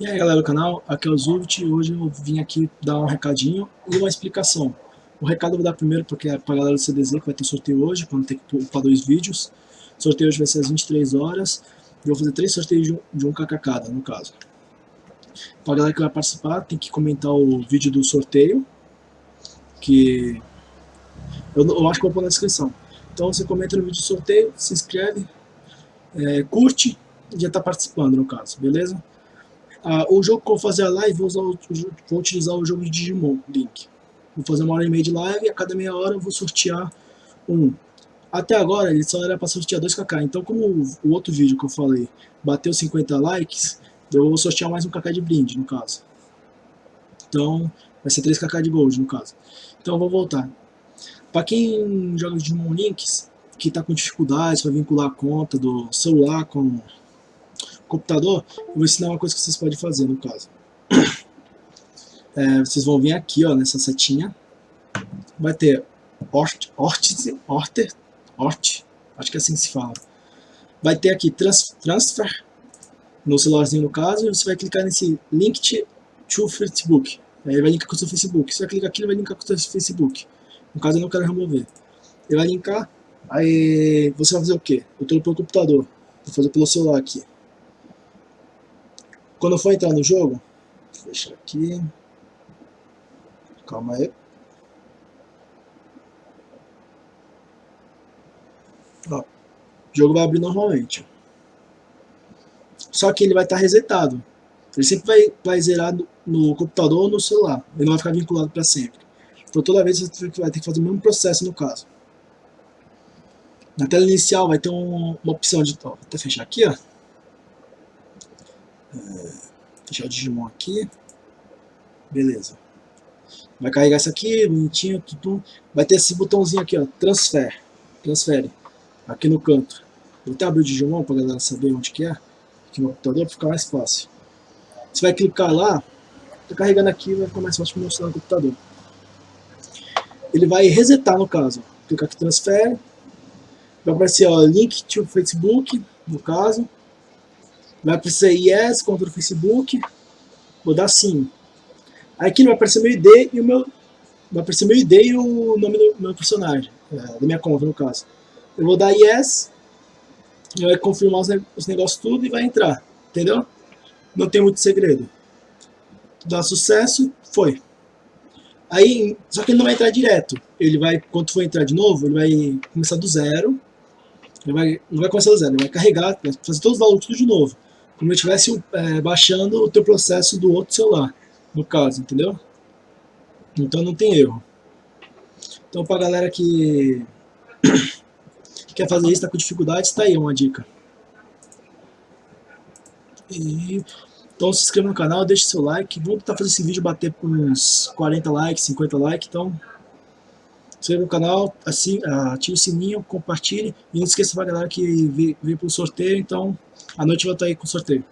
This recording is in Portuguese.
E aí galera do canal, aqui é o Zult e hoje eu vim aqui dar um recadinho e uma explicação. O recado eu vou dar primeiro porque é pra galera do CDZ que vai ter sorteio hoje, quando tem que upar dois vídeos. O sorteio hoje vai ser às 23 horas e eu vou fazer três sorteios de um, de um no caso. Pra galera que vai participar, tem que comentar o vídeo do sorteio, que eu, eu acho que eu vou pôr na descrição. Então você comenta no vídeo do sorteio, se inscreve, é, curte e já está participando no caso, beleza? Ah, o jogo que eu vou fazer a live, vou, usar vou utilizar o jogo de Digimon, Link. Vou fazer uma hora e meia de live e a cada meia hora eu vou sortear um. Até agora ele só era para sortear 2kk, então como o, outro vídeo que eu falei bateu 50 likes, eu vou sortear mais um kk de brinde, no caso. Então vai ser 3kk de gold, no caso. Então eu vou voltar. Para quem joga Digimon Links, que está com dificuldades para vincular a conta do celular com computador, eu vou ensinar uma coisa que vocês podem fazer no caso. É, vocês vão vir aqui, ó, nessa setinha. Vai ter Ort, Ortiz, Orter, Ort, acho que é assim que se fala. Vai ter aqui trans, Transfer, no celularzinho no caso, e você vai clicar nesse Link to Facebook. Aí vai linkar com o seu Facebook. Você vai clicar aqui, ele vai linkar com o seu Facebook. No caso eu não quero remover. Ele vai linkar, aí você vai fazer o quê? Eu estou pelo computador, vou fazer pelo celular aqui. Quando for entrar no jogo, fechar aqui. Calma aí. Ó, o jogo vai abrir normalmente. Só que ele vai estar tá resetado. Ele sempre vai, vai zerar no, no, computador ou no celular. Ele não vai ficar vinculado para sempre. Então toda vez você vai ter que fazer o mesmo processo no caso. Na tela inicial vai ter um, uma opção de... Ó, vou até fechar aqui, ó. Fechar o Digimon aqui. Beleza. Vai carregar isso aqui, bonitinho, tudo. Vai ter esse botãozinho aqui, ó, transfer. Transfere. Aqui no canto. Vou até abrir o Digimon para galera saber onde que é. Aqui no computador, para ficar mais fácil. Você vai clicar lá, tá carregando aqui, vai ficar mais fácil de mostrar no computador. Ele vai resetar no caso. Clicar aqui, transfere. Vai aparecer, ó, link to Facebook, no caso. Vai aparecer yes contra o Facebook. Vou dar sim. Aqui vai aparecer meu ID e o meu. Vai aparecer meu ID e o nome do meu personagem. É, da minha conta, no caso. Eu vou dar yes. Ele vai confirmar os, os negócios tudo e vai entrar. Entendeu? Não tem muito segredo. Dá sucesso, foi. Aí, só que ele não vai entrar direto. Ele vai, quando for entrar de novo, ele vai começar do zero. Ele vai, não vai começar do zero, ele vai carregar, vai fazer todos os valores tudo de novo como eu estivesse é, baixando o teu processo do outro celular, no caso, entendeu? Então não tem erro. Então para galera que quer fazer isso, está com dificuldade, está aí uma dica. E, então se inscreva no canal, deixe seu like, vamos tentar fazer esse vídeo bater por uns 40 likes, 50 likes, então se inscreva no canal, assim, ative o sininho, compartilhe e não esqueça para galera que veio, veio pro sorteio, então à noite eu vou estar aí com sorteio.